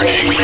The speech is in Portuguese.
Reaching